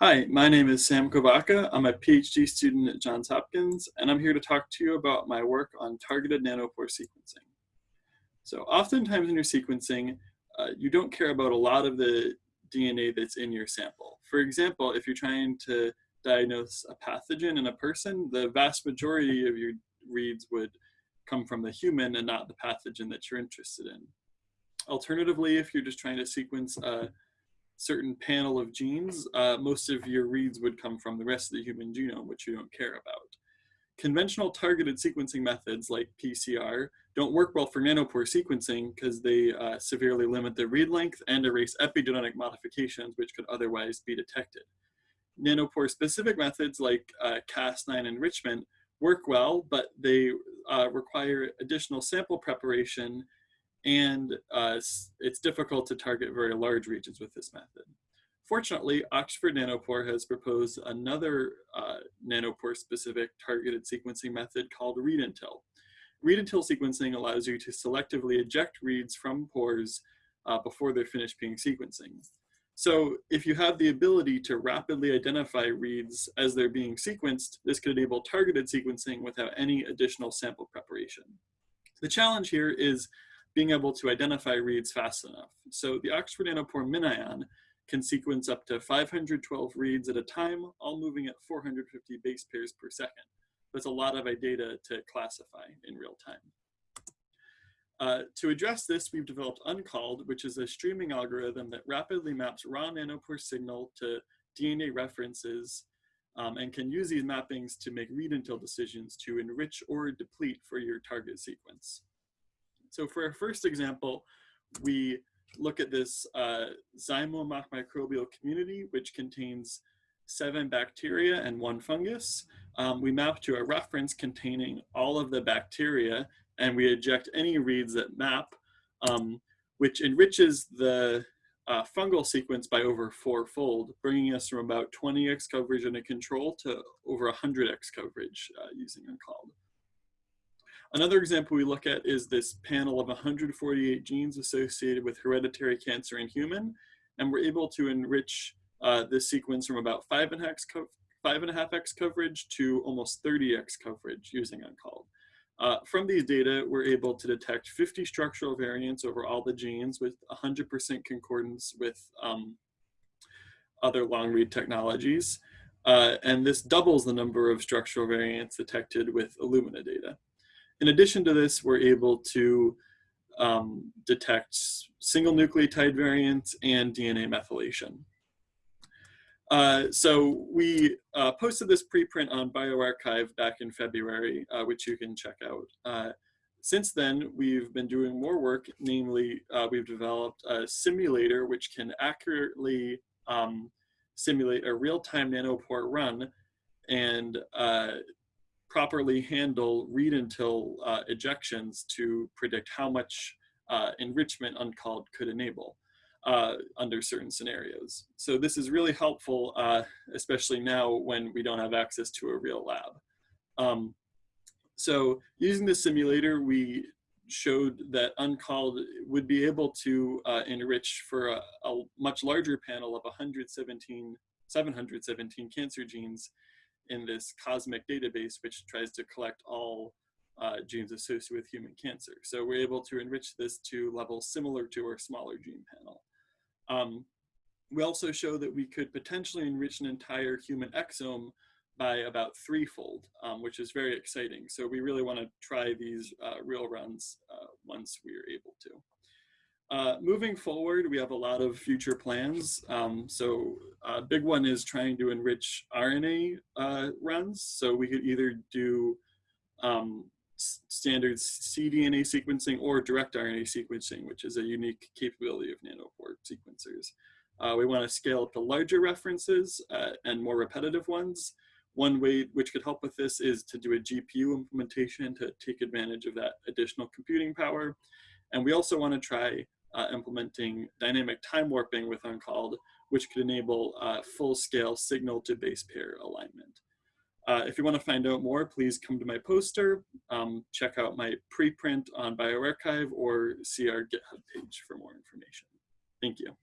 Hi, my name is Sam Kovaka. I'm a PhD student at Johns Hopkins, and I'm here to talk to you about my work on targeted nanopore sequencing. So oftentimes in your sequencing, uh, you don't care about a lot of the DNA that's in your sample. For example, if you're trying to diagnose a pathogen in a person, the vast majority of your reads would come from the human and not the pathogen that you're interested in. Alternatively, if you're just trying to sequence a certain panel of genes, uh, most of your reads would come from the rest of the human genome, which you don't care about. Conventional targeted sequencing methods like PCR don't work well for nanopore sequencing because they uh, severely limit the read length and erase epigenetic modifications which could otherwise be detected. Nanopore specific methods like uh, Cas9 enrichment work well, but they uh, require additional sample preparation and uh, it's difficult to target very large regions with this method. Fortunately, Oxford Nanopore has proposed another uh, nanopore-specific targeted sequencing method called read-until. Read-until sequencing allows you to selectively eject reads from pores uh, before they're finished being sequencing. So if you have the ability to rapidly identify reads as they're being sequenced, this could enable targeted sequencing without any additional sample preparation. The challenge here is being able to identify reads fast enough. So the Oxford Nanopore MinION can sequence up to 512 reads at a time, all moving at 450 base pairs per second. That's a lot of data to classify in real time. Uh, to address this, we've developed Uncalled, which is a streaming algorithm that rapidly maps raw nanopore signal to DNA references um, and can use these mappings to make read-until decisions to enrich or deplete for your target sequence. So for our first example, we look at this uh, microbial community, which contains seven bacteria and one fungus. Um, we map to a reference containing all of the bacteria, and we eject any reads that map, um, which enriches the uh, fungal sequence by over fourfold, bringing us from about 20x coverage in a control to over 100x coverage uh, using Uncalled. Another example we look at is this panel of 148 genes associated with hereditary cancer in human, and we're able to enrich uh, this sequence from about 5.5x co coverage to almost 30x coverage using Uncalled. Uh, from these data, we're able to detect 50 structural variants over all the genes with 100% concordance with um, other long read technologies. Uh, and this doubles the number of structural variants detected with Illumina data. In addition to this, we're able to um, detect single nucleotide variants and DNA methylation. Uh, so we uh, posted this preprint on bioRxiv back in February, uh, which you can check out. Uh, since then, we've been doing more work, namely uh, we've developed a simulator which can accurately um, simulate a real-time nanopore run and uh, properly handle read-until uh, ejections to predict how much uh, enrichment uncalled could enable uh, under certain scenarios. So this is really helpful, uh, especially now when we don't have access to a real lab. Um, so using the simulator, we showed that uncalled would be able to uh, enrich for a, a, much larger panel of 117, 717 cancer genes in this cosmic database, which tries to collect all uh, genes associated with human cancer. So we're able to enrich this to levels similar to our smaller gene panel. Um, we also show that we could potentially enrich an entire human exome by about threefold, um, which is very exciting. So we really want to try these uh, real runs uh, once we are able to. Uh, moving forward, we have a lot of future plans. Um, so a big one is trying to enrich RNA uh, runs. So we could either do um, standard cDNA sequencing or direct RNA sequencing, which is a unique capability of nanopore sequencers. Uh, we want to scale up to larger references uh, and more repetitive ones. One way which could help with this is to do a GPU implementation to take advantage of that additional computing power. And we also want to try uh, implementing dynamic time warping with Uncalled, which could enable uh, full-scale signal to base pair alignment. Uh, if you want to find out more, please come to my poster, um, check out my preprint on bioRxiv, or see our GitHub page for more information. Thank you.